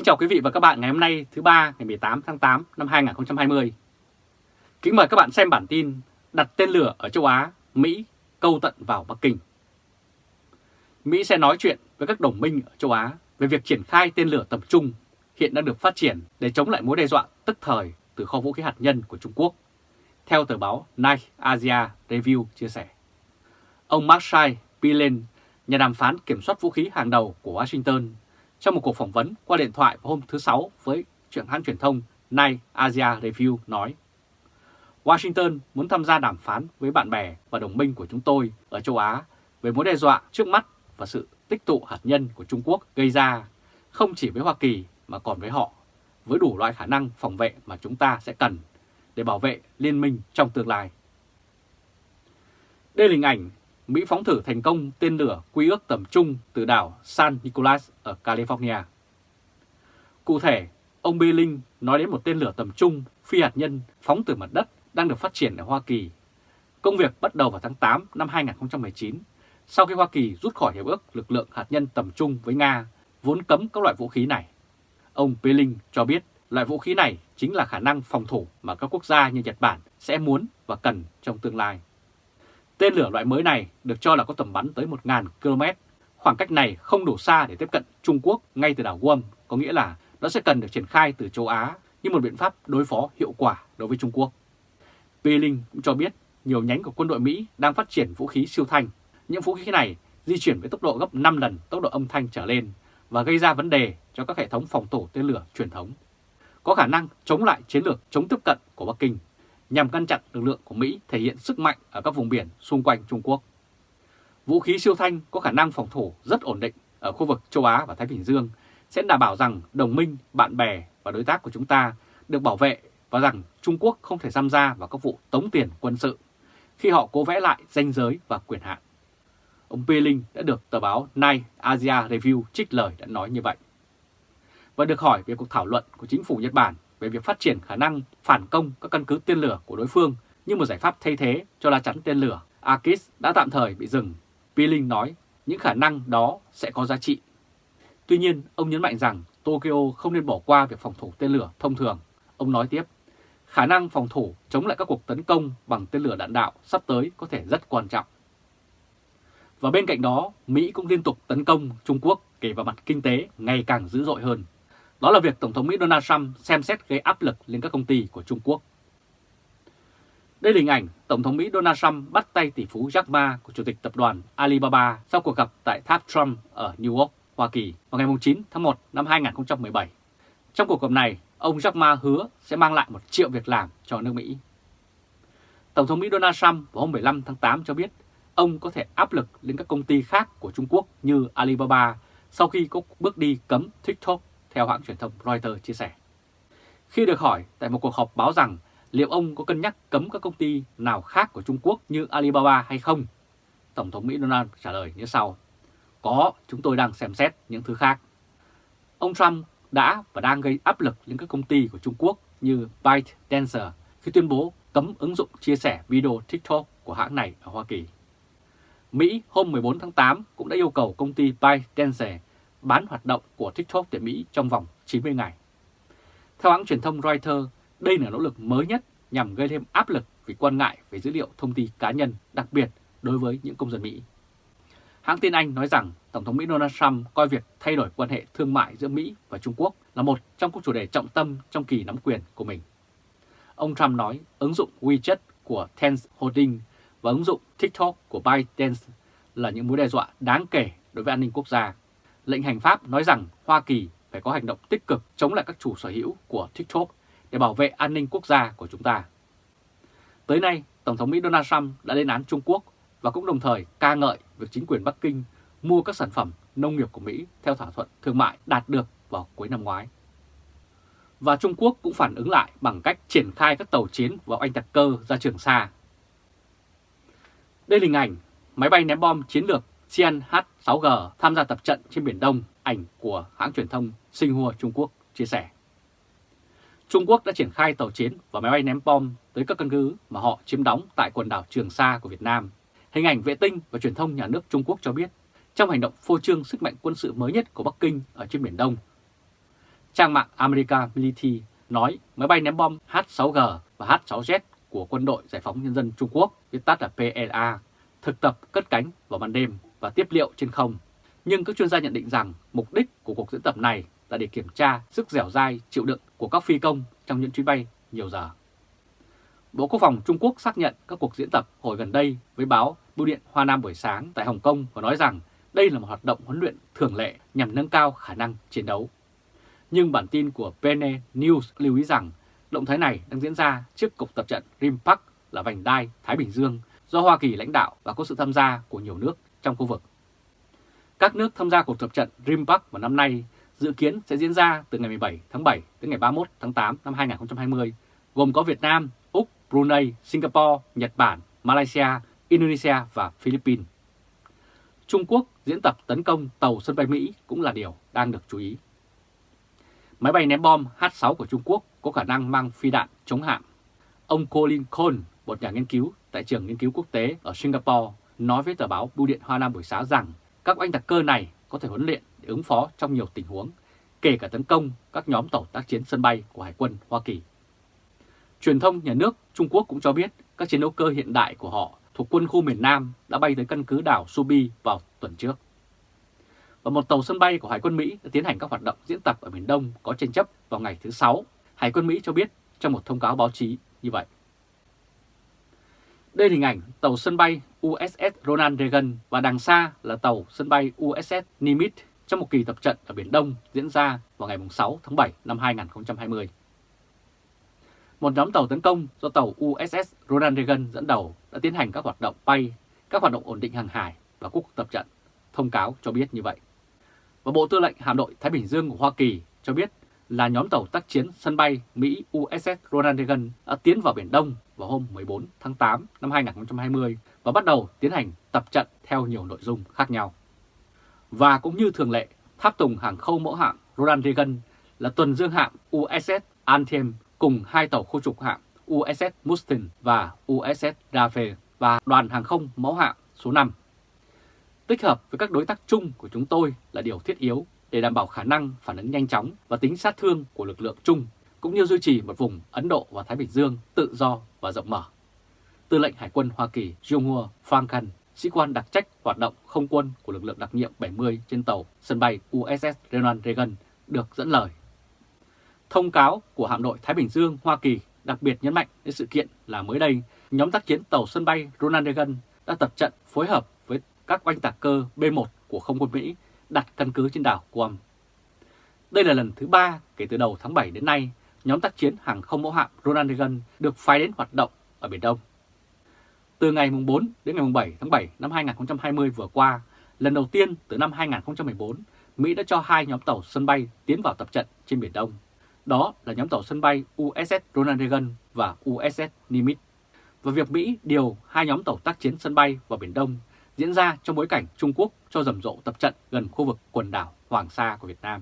Kính chào quý vị và các bạn ngày hôm nay thứ ba ngày 18 tháng 8 năm 2020. Kính mời các bạn xem bản tin đặt tên lửa ở châu Á, Mỹ câu tận vào Bắc Kinh. Mỹ sẽ nói chuyện với các đồng minh ở châu Á về việc triển khai tên lửa tầm trung hiện đang được phát triển để chống lại mối đe dọa tức thời từ kho vũ khí hạt nhân của Trung Quốc, theo tờ báo Night Asia Review chia sẻ. Ông Marshall Pilen, nhà đàm phán kiểm soát vũ khí hàng đầu của Washington, trong một cuộc phỏng vấn qua điện thoại vào hôm thứ Sáu với trưởng hãng truyền thông Nay Asia Review nói Washington muốn tham gia đàm phán với bạn bè và đồng minh của chúng tôi ở châu Á về mối đe dọa trước mắt và sự tích tụ hạt nhân của Trung Quốc gây ra, không chỉ với Hoa Kỳ mà còn với họ, với đủ loại khả năng phòng vệ mà chúng ta sẽ cần để bảo vệ liên minh trong tương lai. Đây là hình ảnh Mỹ phóng thử thành công tên lửa quy ước tầm trung từ đảo San Nicolas ở California. Cụ thể, ông Billing nói đến một tên lửa tầm trung phi hạt nhân phóng từ mặt đất đang được phát triển ở Hoa Kỳ. Công việc bắt đầu vào tháng 8 năm 2019, sau khi Hoa Kỳ rút khỏi hiệp ước lực lượng hạt nhân tầm trung với Nga, vốn cấm các loại vũ khí này. Ông Billing cho biết loại vũ khí này chính là khả năng phòng thủ mà các quốc gia như Nhật Bản sẽ muốn và cần trong tương lai. Tên lửa loại mới này được cho là có tầm bắn tới 1.000 km. Khoảng cách này không đủ xa để tiếp cận Trung Quốc ngay từ đảo Guam, có nghĩa là nó sẽ cần được triển khai từ châu Á như một biện pháp đối phó hiệu quả đối với Trung Quốc. Peeling cũng cho biết nhiều nhánh của quân đội Mỹ đang phát triển vũ khí siêu thanh. Những vũ khí này di chuyển với tốc độ gấp 5 lần tốc độ âm thanh trở lên và gây ra vấn đề cho các hệ thống phòng thủ tên lửa truyền thống. Có khả năng chống lại chiến lược chống tiếp cận của Bắc Kinh nhằm ngăn chặn lực lượng của Mỹ thể hiện sức mạnh ở các vùng biển xung quanh Trung Quốc. Vũ khí siêu thanh có khả năng phòng thủ rất ổn định ở khu vực châu Á và Thái Bình Dương sẽ đảm bảo rằng đồng minh, bạn bè và đối tác của chúng ta được bảo vệ và rằng Trung Quốc không thể tham gia vào các vụ tống tiền quân sự khi họ cố vẽ lại danh giới và quyền hạn. Ông Peeling đã được tờ báo Night Asia Review trích lời đã nói như vậy. Và được hỏi về cuộc thảo luận của chính phủ Nhật Bản về việc phát triển khả năng phản công các căn cứ tên lửa của đối phương như một giải pháp thay thế cho lá chắn tên lửa Akis đã tạm thời bị dừng. Peeling nói những khả năng đó sẽ có giá trị. Tuy nhiên, ông nhấn mạnh rằng Tokyo không nên bỏ qua việc phòng thủ tên lửa thông thường. Ông nói tiếp, khả năng phòng thủ chống lại các cuộc tấn công bằng tên lửa đạn đạo sắp tới có thể rất quan trọng. Và bên cạnh đó, Mỹ cũng liên tục tấn công Trung Quốc kể vào mặt kinh tế ngày càng dữ dội hơn. Đó là việc Tổng thống Mỹ Donald Trump xem xét gây áp lực lên các công ty của Trung Quốc. Đây là hình ảnh Tổng thống Mỹ Donald Trump bắt tay tỷ phú Jack Ma của Chủ tịch Tập đoàn Alibaba sau cuộc gặp tại tháp Trump ở New York, Hoa Kỳ vào ngày 9 tháng 1 năm 2017. Trong cuộc gặp này, ông Jack Ma hứa sẽ mang lại một triệu việc làm cho nước Mỹ. Tổng thống Mỹ Donald Trump vào hôm 15 tháng 8 cho biết ông có thể áp lực lên các công ty khác của Trung Quốc như Alibaba sau khi có bước đi cấm TikTok theo hãng truyền thông Reuters chia sẻ. Khi được hỏi tại một cuộc họp báo rằng liệu ông có cân nhắc cấm các công ty nào khác của Trung Quốc như Alibaba hay không, Tổng thống Mỹ Donald trả lời như sau. Có, chúng tôi đang xem xét những thứ khác. Ông Trump đã và đang gây áp lực lên các công ty của Trung Quốc như ByteDance khi tuyên bố cấm ứng dụng chia sẻ video TikTok của hãng này ở Hoa Kỳ. Mỹ hôm 14 tháng 8 cũng đã yêu cầu công ty ByteDance bán hoạt động của TikTok tại Mỹ trong vòng 90 ngày. Theo hãng truyền thông Reuters, đây là nỗ lực mới nhất nhằm gây thêm áp lực vì quan ngại về dữ liệu thông tin cá nhân, đặc biệt đối với những công dân Mỹ. Hãng tin Anh nói rằng Tổng thống Mỹ Donald Trump coi việc thay đổi quan hệ thương mại giữa Mỹ và Trung Quốc là một trong các chủ đề trọng tâm trong kỳ nắm quyền của mình. Ông Trump nói ứng dụng WeChat của Tencent Holding và ứng dụng TikTok của ByteDance là những mối đe dọa đáng kể đối với an ninh quốc gia lệnh hành pháp nói rằng Hoa Kỳ phải có hành động tích cực chống lại các chủ sở hữu của TikTok để bảo vệ an ninh quốc gia của chúng ta. Tới nay, Tổng thống Mỹ Donald Trump đã lên án Trung Quốc và cũng đồng thời ca ngợi việc chính quyền Bắc Kinh mua các sản phẩm nông nghiệp của Mỹ theo thỏa thuận thương mại đạt được vào cuối năm ngoái. Và Trung Quốc cũng phản ứng lại bằng cách triển khai các tàu chiến vào Anh Tạc Cơ ra Trường Sa. Đây là hình ảnh máy bay ném bom chiến lược Xi'an H6G tham gia tập trận trên Biển Đông, ảnh của hãng truyền thông Xinhua Trung Quốc chia sẻ. Trung Quốc đã triển khai tàu chiến và máy bay ném bom tới các căn cứ mà họ chiếm đóng tại quần đảo Trường Sa của Việt Nam. Hình ảnh vệ tinh và truyền thông nhà nước Trung Quốc cho biết, trong hành động phô trương sức mạnh quân sự mới nhất của Bắc Kinh ở trên Biển Đông. trang mạng America Military nói máy bay ném bom H-6G và H-6Z của Quân đội Giải phóng Nhân dân Trung Quốc, viết tắt là PLA, thực tập cất cánh vào ban đêm và tiếp liệu trên không. Nhưng các chuyên gia nhận định rằng mục đích của cuộc diễn tập này là để kiểm tra sức dẻo dai, chịu đựng của các phi công trong những chuyến bay nhiều giờ. Bộ Quốc phòng Trung Quốc xác nhận các cuộc diễn tập hồi gần đây với báo Bưu điện Hoa Nam buổi sáng tại Hồng Kông và nói rằng đây là một hoạt động huấn luyện thường lệ nhằm nâng cao khả năng chiến đấu. Nhưng bản tin của PN News lưu ý rằng động thái này đang diễn ra trước cuộc tập trận Rimpak là vành đai Thái Bình Dương do Hoa Kỳ lãnh đạo và có sự tham gia của nhiều nước trong khu vực. Các nước tham gia cuộc tập trận Rimpak vào năm nay dự kiến sẽ diễn ra từ ngày 17 tháng 7 đến ngày 31 tháng 8 năm 2020, gồm có Việt Nam, Úc, Brunei, Singapore, Nhật Bản, Malaysia, Indonesia và Philippines. Trung Quốc diễn tập tấn công tàu sân bay Mỹ cũng là điều đang được chú ý. Máy bay ném bom H-6 của Trung Quốc có khả năng mang phi đạn chống hạm. Ông Colin Cole, một nhà nghiên cứu tại trường nghiên cứu quốc tế ở Singapore, nói với tờ báo Bưu điện Hoa Nam buổi sáng rằng các oanh đặc cơ này có thể huấn luyện để ứng phó trong nhiều tình huống, kể cả tấn công các nhóm tàu tác chiến sân bay của Hải quân Hoa Kỳ. Truyền thông nhà nước Trung Quốc cũng cho biết các chiến đấu cơ hiện đại của họ thuộc quân khu miền Nam đã bay tới căn cứ đảo Subi vào tuần trước. Và một tàu sân bay của Hải quân Mỹ đã tiến hành các hoạt động diễn tập ở miền Đông có tranh chấp vào ngày thứ Sáu. Hải quân Mỹ cho biết trong một thông cáo báo chí như vậy. Đây là hình ảnh tàu sân bay USS Ronald Reagan và đằng xa là tàu sân bay USS Nimitz trong một kỳ tập trận ở Biển Đông diễn ra vào ngày 6 tháng 7 năm 2020. Một nhóm tàu tấn công do tàu USS Ronald Reagan dẫn đầu đã tiến hành các hoạt động bay, các hoạt động ổn định hàng hải và cuộc tập trận, thông cáo cho biết như vậy. Và Bộ Tư lệnh Hạm đội Thái Bình Dương của Hoa Kỳ cho biết là nhóm tàu tác chiến sân bay Mỹ USS Ronald Reagan đã tiến vào Biển Đông vào hôm 14 tháng 8 năm 2020 và bắt đầu tiến hành tập trận theo nhiều nội dung khác nhau. Và cũng như thường lệ, tháp tùng hàng không mẫu hạm Ronald Reagan là tuần dương hạm USS Anthem cùng hai tàu khu trục hạm USS Mustin và USS Rafe và đoàn hàng không mẫu hạm số 5. Tích hợp với các đối tác chung của chúng tôi là điều thiết yếu để đảm bảo khả năng phản ứng nhanh chóng và tính sát thương của lực lượng chung, cũng như duy trì một vùng Ấn Độ và Thái Bình Dương tự do và rộng mở. Tư lệnh Hải quân Hoa Kỳ Jung Franken, sĩ quan đặc trách hoạt động không quân của lực lượng đặc nhiệm 70 trên tàu sân bay USS Ronald Reagan được dẫn lời. Thông cáo của hạm đội Thái Bình Dương Hoa Kỳ đặc biệt nhấn mạnh đến sự kiện là mới đây, nhóm tác chiến tàu sân bay Ronald Reagan đã tập trận phối hợp với các oanh tạc cơ B-1 của không quân Mỹ đặt căn cứ trên đảo Guam. Đây là lần thứ ba kể từ đầu tháng 7 đến nay, nhóm tác chiến hàng không mẫu hạm Ronald Reagan được phái đến hoạt động ở Biển Đông. Từ ngày 4 đến ngày 7 tháng 7 năm 2020 vừa qua, lần đầu tiên từ năm 2014, Mỹ đã cho hai nhóm tàu sân bay tiến vào tập trận trên Biển Đông. Đó là nhóm tàu sân bay USS Ronald Reagan và USS Nimitz. Và việc Mỹ điều hai nhóm tàu tác chiến sân bay vào Biển Đông diễn ra trong bối cảnh Trung Quốc cho rầm rộ tập trận gần khu vực quần đảo Hoàng Sa của Việt Nam.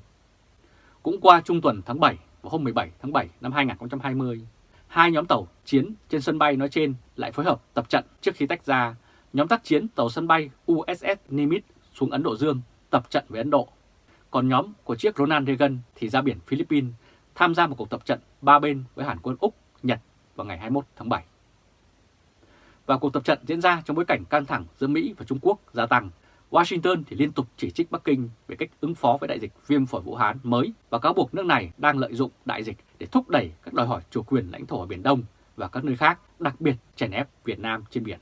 Cũng qua trung tuần tháng 7 vào hôm 17 tháng 7 năm 2020, hai nhóm tàu chiến trên sân bay nói trên lại phối hợp tập trận trước khi tách ra. Nhóm tác chiến tàu sân bay USS Nimitz xuống Ấn Độ Dương tập trận với Ấn Độ. Còn nhóm của chiếc Ronald Reagan thì ra biển Philippines tham gia một cuộc tập trận ba bên với Hàn quân Úc, Nhật vào ngày 21 tháng 7. Và cuộc tập trận diễn ra trong bối cảnh căng thẳng giữa Mỹ và Trung Quốc gia tăng. Washington thì liên tục chỉ trích Bắc Kinh về cách ứng phó với đại dịch viêm phổi Vũ Hán mới và cáo buộc nước này đang lợi dụng đại dịch để thúc đẩy các đòi hỏi chủ quyền lãnh thổ ở Biển Đông và các nơi khác, đặc biệt chèn ép Việt Nam trên biển.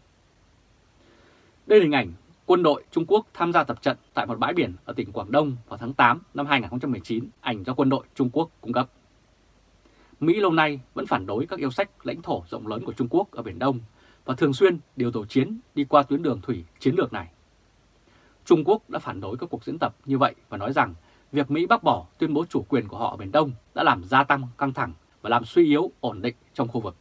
Đây là hình ảnh quân đội Trung Quốc tham gia tập trận tại một bãi biển ở tỉnh Quảng Đông vào tháng 8 năm 2019, ảnh do quân đội Trung Quốc cung cấp. Mỹ lâu nay vẫn phản đối các yêu sách lãnh thổ rộng lớn của Trung Quốc ở Biển Đông và thường xuyên điều tổ chiến đi qua tuyến đường thủy chiến lược này. Trung Quốc đã phản đối các cuộc diễn tập như vậy và nói rằng việc Mỹ bác bỏ tuyên bố chủ quyền của họ ở Biển Đông đã làm gia tăng căng thẳng và làm suy yếu ổn định trong khu vực.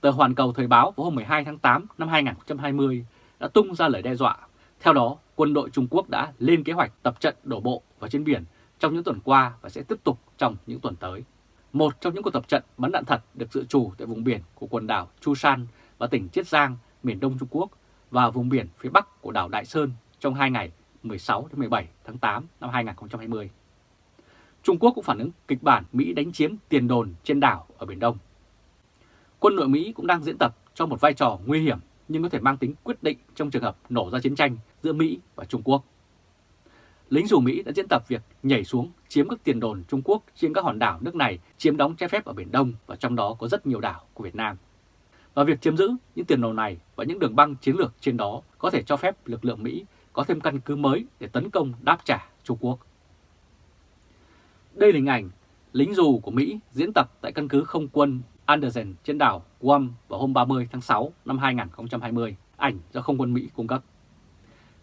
Tờ Hoàn Cầu Thời báo vào hôm 12 tháng 8 năm 2020 đã tung ra lời đe dọa. Theo đó, quân đội Trung Quốc đã lên kế hoạch tập trận đổ bộ và trên biển trong những tuần qua và sẽ tiếp tục trong những tuần tới. Một trong những cuộc tập trận bắn đạn thật được dự trù tại vùng biển của quần đảo Chu San và tỉnh Chiết Giang, miền Đông Trung Quốc và vùng biển phía Bắc của đảo Đại Sơn trong hai ngày 16 đến 17 tháng 8 năm 2020. Trung Quốc cũng phản ứng kịch bản Mỹ đánh chiếm tiền đồn trên đảo ở Biển Đông. Quân đội Mỹ cũng đang diễn tập cho một vai trò nguy hiểm, nhưng có thể mang tính quyết định trong trường hợp nổ ra chiến tranh giữa Mỹ và Trung Quốc. Lính dù Mỹ đã diễn tập việc nhảy xuống chiếm các tiền đồn Trung Quốc trên các hòn đảo nước này, chiếm đóng trái phép ở Biển Đông và trong đó có rất nhiều đảo của Việt Nam. Và việc chiếm giữ những tiền đồn này và những đường băng chiến lược trên đó có thể cho phép lực lượng Mỹ có thêm căn cứ mới để tấn công đáp trả Trung Quốc. Đây là hình ảnh lính dù của Mỹ diễn tập tại căn cứ không quân Anderson trên đảo Guam vào hôm 30 tháng 6 năm 2020, ảnh do không quân Mỹ cung cấp.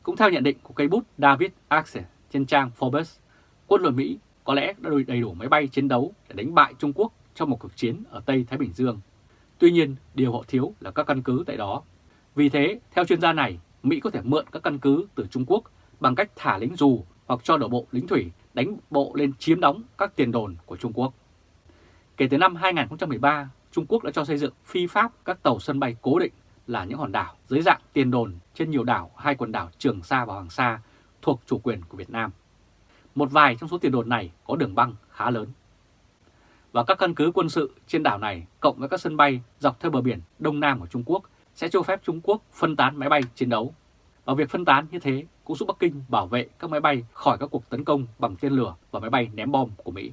Cũng theo nhận định của cây bút David Axel trên trang Forbes, quân đội Mỹ có lẽ đã đầy đủ máy bay chiến đấu để đánh bại Trung Quốc trong một cuộc chiến ở Tây Thái Bình Dương. Tuy nhiên, điều họ thiếu là các căn cứ tại đó. Vì thế, theo chuyên gia này, Mỹ có thể mượn các căn cứ từ Trung Quốc bằng cách thả lính dù hoặc cho đổ bộ lính thủy đánh bộ lên chiếm đóng các tiền đồn của Trung Quốc. Kể từ năm 2013, Trung Quốc đã cho xây dựng phi pháp các tàu sân bay cố định là những hòn đảo dưới dạng tiền đồn trên nhiều đảo hai quần đảo Trường Sa và Hoàng Sa thuộc chủ quyền của Việt Nam. Một vài trong số tiền đồn này có đường băng khá lớn. Và các căn cứ quân sự trên đảo này cộng với các sân bay dọc theo bờ biển Đông Nam của Trung Quốc sẽ cho phép Trung Quốc phân tán máy bay chiến đấu. Và việc phân tán như thế cũng giúp Bắc Kinh bảo vệ các máy bay khỏi các cuộc tấn công bằng tên lửa và máy bay ném bom của Mỹ.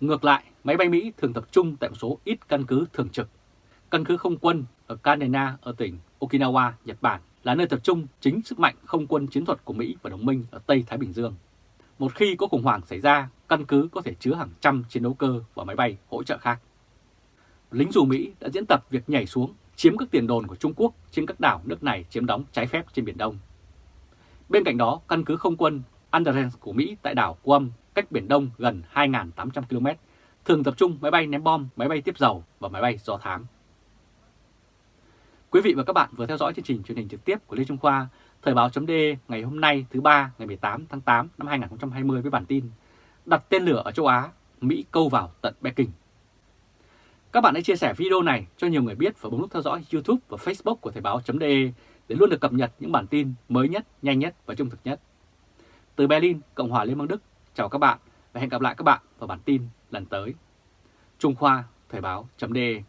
Ngược lại, máy bay Mỹ thường tập trung tại một số ít căn cứ thường trực. Căn cứ không quân ở Kanena ở tỉnh Okinawa, Nhật Bản là nơi tập trung chính sức mạnh không quân chiến thuật của Mỹ và đồng minh ở Tây Thái Bình Dương. Một khi có khủng hoảng xảy ra, căn cứ có thể chứa hàng trăm chiến đấu cơ và máy bay hỗ trợ khác. Lính dù Mỹ đã diễn tập việc nhảy xuống chiếm các tiền đồn của Trung Quốc trên các đảo nước này chiếm đóng trái phép trên Biển Đông. Bên cạnh đó, căn cứ không quân Andrews của Mỹ tại đảo Guam cách Biển Đông gần 2.800 km, thường tập trung máy bay ném bom, máy bay tiếp dầu và máy bay do thám. Quý vị và các bạn vừa theo dõi chương trình truyền hình trực tiếp của Lê Trung Khoa, Thời báo chấm ngày hôm nay thứ ba ngày 18 tháng 8 năm 2020 với bản tin Đặt tên lửa ở châu Á, Mỹ câu vào tận Bắc Kinh. Các bạn hãy chia sẻ video này cho nhiều người biết và bấm nút theo dõi YouTube và Facebook của Thời báo.de để luôn được cập nhật những bản tin mới nhất, nhanh nhất và trung thực nhất. Từ Berlin, Cộng hòa Liên bang Đức, chào các bạn và hẹn gặp lại các bạn vào bản tin lần tới. Trung Khoa, Thời báo.de